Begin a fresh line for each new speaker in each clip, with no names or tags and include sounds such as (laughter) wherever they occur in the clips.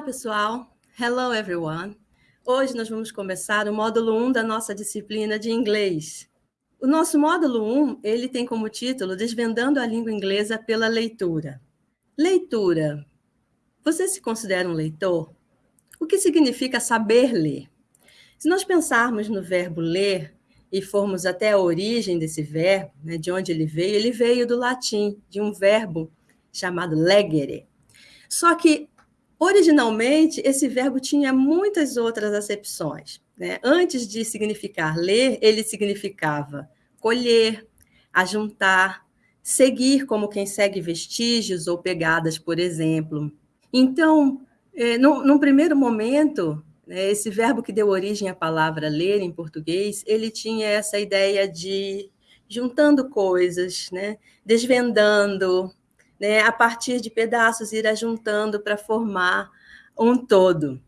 Olá, pessoal. Hello, everyone. Hoje nós vamos começar o módulo 1 da nossa disciplina de inglês. O nosso módulo 1, ele tem como título Desvendando a língua inglesa pela leitura. Leitura. Você se considera um leitor? O que significa saber ler? Se nós pensarmos no verbo ler e formos até a origem desse verbo, né, de onde ele veio, ele veio do latim, de um verbo chamado legere. Só que Originalmente, esse verbo tinha muitas outras acepções. Né? Antes de significar ler, ele significava colher, ajuntar, seguir como quem segue vestígios ou pegadas, por exemplo. Então, é, num, primeiro momento, né, esse verbo que deu origem à palavra ler em português, ele tinha essa ideia de juntando coisas, né, desvendando, né, a partir de pedaços, ir ajuntando para formar um todo.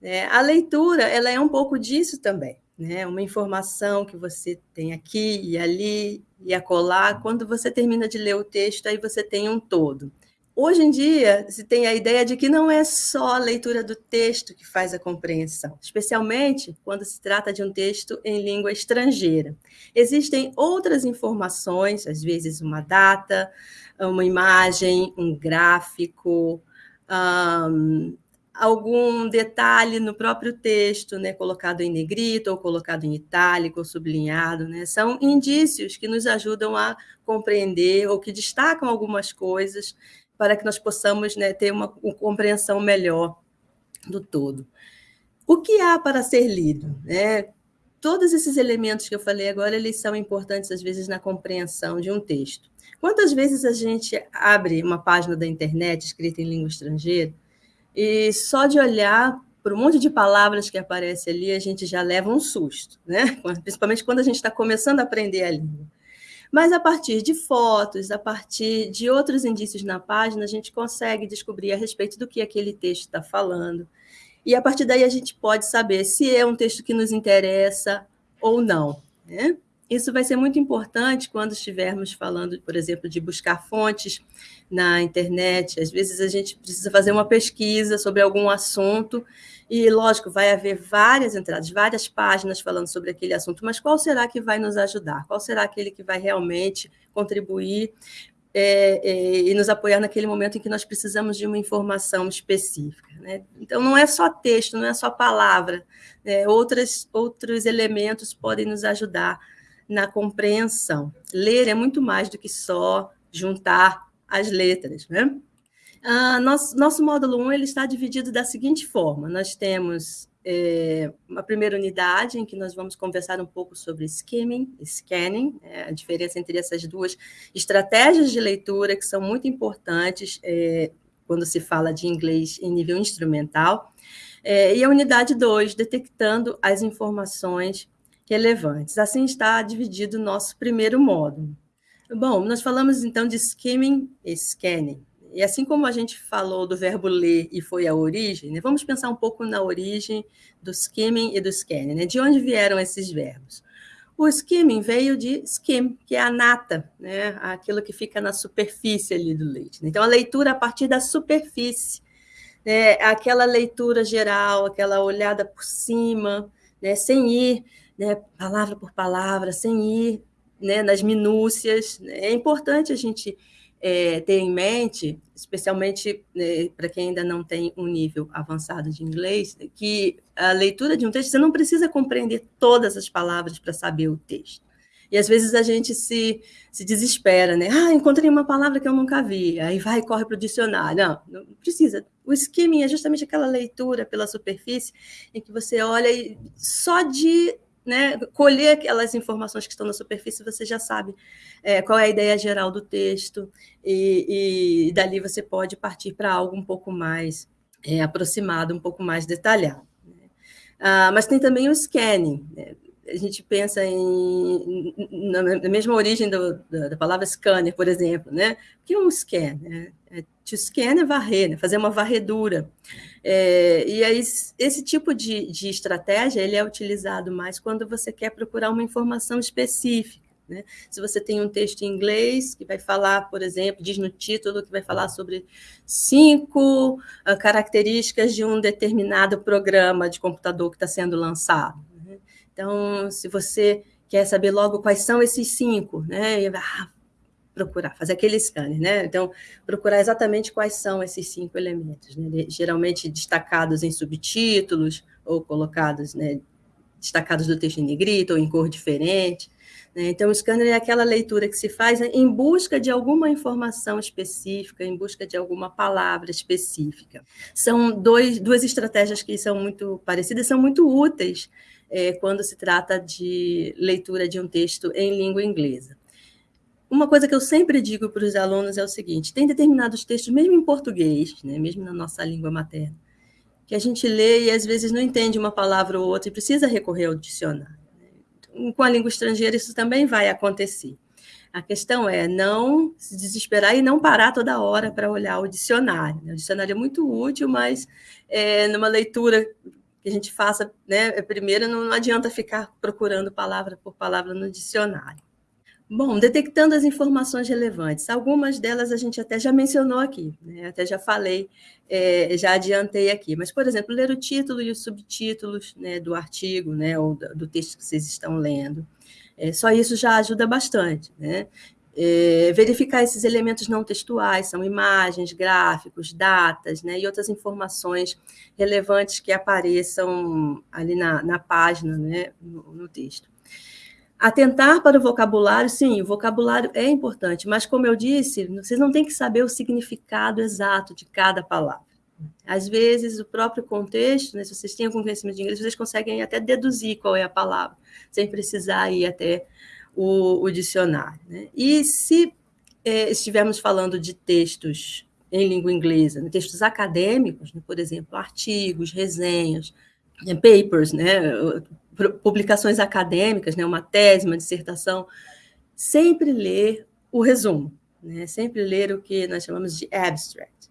Né? A leitura ela é um pouco disso também, né? uma informação que você tem aqui e ali e acolá. Quando você termina de ler o texto, aí você tem um todo. Hoje em dia, se tem a ideia de que não é só a leitura do texto que faz a compreensão, especialmente quando se trata de um texto em língua estrangeira. Existem outras informações, às vezes uma data, uma imagem, um gráfico, um, algum detalhe no próprio texto, né, colocado em negrito ou colocado em itálico ou sublinhado, né, são indícios que nos ajudam a compreender ou que destacam algumas coisas para que nós possamos né, ter uma, uma compreensão melhor do todo. O que há para ser lido? Né? Todos esses elementos que eu falei agora, eles são importantes, às vezes, na compreensão de um texto. Quantas vezes a gente abre uma página da internet escrita em língua estrangeira e só de olhar para um monte de palavras que aparece ali, a gente já leva um susto, né? (laughs) principalmente quando a gente está começando a aprender a língua. Mas a partir de fotos, a partir de outros indícios na página, a gente consegue descobrir a respeito do que aquele texto está falando. E a partir daí a gente pode saber se é um texto que nos interessa ou não. Né? Isso vai ser muito importante quando estivermos falando, por exemplo, de buscar fontes na internet. Às vezes a gente precisa fazer uma pesquisa sobre algum assunto e, lógico, vai haver várias entradas, várias páginas falando sobre aquele assunto, mas qual será que vai nos ajudar? Qual será aquele que vai realmente contribuir é, é, e nos apoiar naquele momento em que nós precisamos de uma informação específica. Né? Então, não é só texto, não é só palavra, né? Outras, outros elementos podem nos ajudar na compreensão. Ler é muito mais do que só juntar as letras. Né? Ah, nosso, nosso módulo 1 ele está dividido da seguinte forma: nós temos é, uma primeira unidade em que nós vamos conversar um pouco sobre skimming, scanning, é, a diferença entre essas duas estratégias de leitura que são muito importantes é, quando se fala de inglês em nível instrumental. É, e a unidade 2, detectando as informações relevantes. Assim está dividido o nosso primeiro módulo. Bom, nós falamos então de skimming e scanning. E assim como a gente falou do verbo ler e foi a origem, né, vamos pensar um pouco na origem do skimming e do scanning. Né? De onde vieram esses verbos? O skimming veio de skim, que é a nata, né? aquilo que fica na superfície ali do leite. Né? Então, a leitura a partir da superfície, né? aquela leitura geral, aquela olhada por cima, né? sem ir né? palavra por palavra, sem ir né? nas minúcias. Né? É importante a gente é, ter em mente, especialmente né, para quem ainda não tem um nível avançado de inglês, que a leitura de um texto, você não precisa compreender todas as palavras para saber o texto. E às vezes a gente se, se desespera, né? Ah, encontrei uma palavra que eu nunca vi. Aí vai e corre para o dicionário. Não, não precisa. O skimming é justamente aquela leitura pela superfície em que você olha e só de né, colher aquelas informações que estão na superfície, você já sabe é, qual é a ideia geral do texto, e, e dali você pode partir para algo um pouco mais é, aproximado, um pouco mais detalhado. Né? Ah, mas tem também o scanning. Né? A gente pensa em, na, na mesma origem do, da, da, palavra scanner, por exemplo. Né? O que é um scan? Né? É, to scan é varrer, né? fazer uma varredura. É, e aí, esse tipo de, de estratégia ele é utilizado mais quando você quer procurar uma informação específica. Né? Se você tem um texto em inglês que vai falar, por exemplo, diz no título que vai falar sobre cinco uh, características de um determinado programa de computador que está sendo lançado. Né? Então, se você quer saber logo quais são esses cinco, né? Ah, procurar, fazer aquele scanner, né? Então, procurar exatamente quais são esses cinco elementos, né? geralmente destacados em subtítulos ou colocados, né, destacados do texto em negrito ou em cor diferente. Né? Então, o scanner é aquela leitura que se faz em busca de alguma informação específica, em busca de alguma palavra específica. São dois, duas estratégias que são muito parecidas, são muito úteis é, quando se trata de leitura de um texto em língua inglesa. Uma coisa que eu sempre digo para os alunos é o seguinte: tem determinados textos, mesmo em português, né, mesmo na nossa língua materna, que a gente lê e às vezes não entende uma palavra ou outra e precisa recorrer ao dicionário. Com a língua estrangeira, isso também vai acontecer. A questão é não se desesperar e não parar toda hora para olhar o dicionário. Né? O dicionário é muito útil, mas é, numa leitura que a gente faça, né, primeiro, não adianta ficar procurando palavra por palavra no dicionário. Bom, detectando as informações relevantes. Algumas delas a gente até já mencionou aqui, né? até já falei, é, já adiantei aqui. Mas, por exemplo, ler o título e os subtítulos né, do artigo né, ou do texto que vocês estão lendo. É, só isso já ajuda bastante. Né? É, verificar esses elementos não textuais, são imagens, gráficos, datas né, e outras informações relevantes que apareçam ali na, na página, né, no, no texto. Atentar para o vocabulário, sim, o vocabulário é importante, mas como eu disse, vocês não têm que saber o significado exato de cada palavra. Às vezes, o próprio contexto, né, se vocês têm algum conhecimento de inglês, vocês conseguem até deduzir qual é a palavra, sem precisar ir até o, o dicionário. Né? E se é, estivermos falando de textos em língua inglesa, né, textos acadêmicos, né, por exemplo, artigos, resenhas, né, papers, né, publicações acadêmicas, né, uma tese, uma dissertação, sempre ler o resumo, né, sempre ler o que nós chamamos de abstract.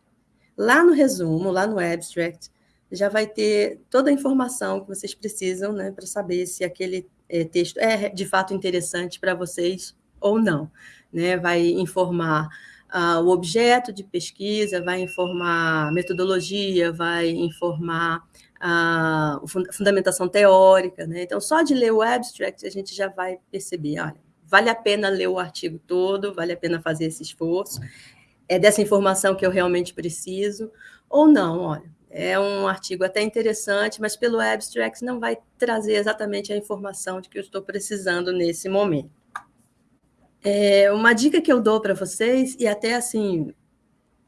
Lá no resumo, lá no abstract, já vai ter toda a informação que vocês precisam né, para saber se aquele é, texto é de fato interessante para vocês ou não. Né? Vai informar uh, o objeto de pesquisa, vai informar metodologia, vai informar a fundamentação teórica. Né? Então, só de ler o abstract, a gente já vai perceber, olha, vale a pena ler o artigo todo, vale a pena fazer esse esforço, é dessa informação que eu realmente preciso, ou não, olha, é um artigo até interessante, mas pelo abstract não vai trazer exatamente a informação de que eu estou precisando nesse momento. É, uma dica que eu dou para vocês, e até assim,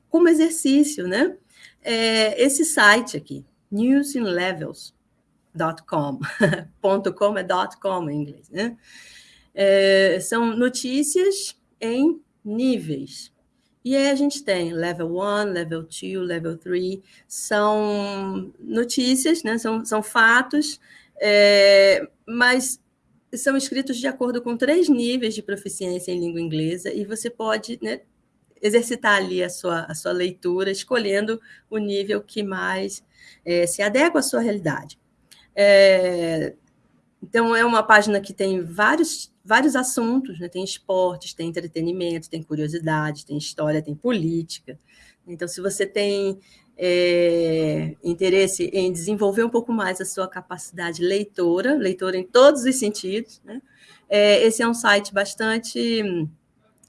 como exercício, né? É esse site aqui, newsinlevels.com. (laughs) .com é .com em inglês, né? É, são notícias em níveis. E aí a gente tem level 1, level 2, level 3, são notícias, né? são, são fatos, é, mas são escritos de acordo com três níveis de proficiência em língua inglesa, e você pode né, exercitar ali a sua, a sua leitura, escolhendo o nível que mais é, se adequa à sua realidade. É, então, é uma página que tem vários, vários assuntos, né? tem esportes, tem entretenimento, tem curiosidade, tem história, tem política. Então, se você tem é, interesse em desenvolver um pouco mais a sua capacidade leitora, leitora em todos os sentidos, né? é, esse é um site bastante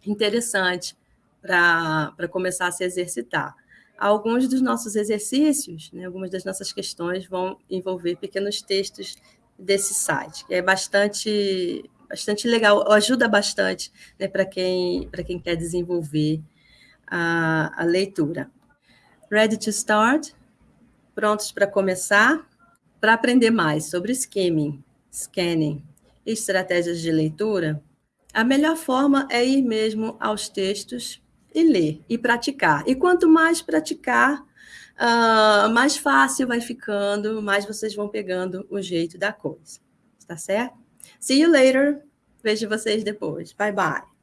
interessante para começar a se exercitar. Alguns dos nossos exercícios, né, algumas das nossas questões vão envolver pequenos textos desse site, que é bastante, bastante legal, ajuda bastante né, para quem, quem quer desenvolver a, a leitura. Ready to start? Prontos para começar? Para aprender mais sobre skimming, scanning e estratégias de leitura, a melhor forma é ir mesmo aos textos e ler e praticar. E quanto mais praticar, uh, mais fácil vai ficando, mais vocês vão pegando o jeito da coisa. Tá certo? See you later. Vejo vocês depois. Bye, bye.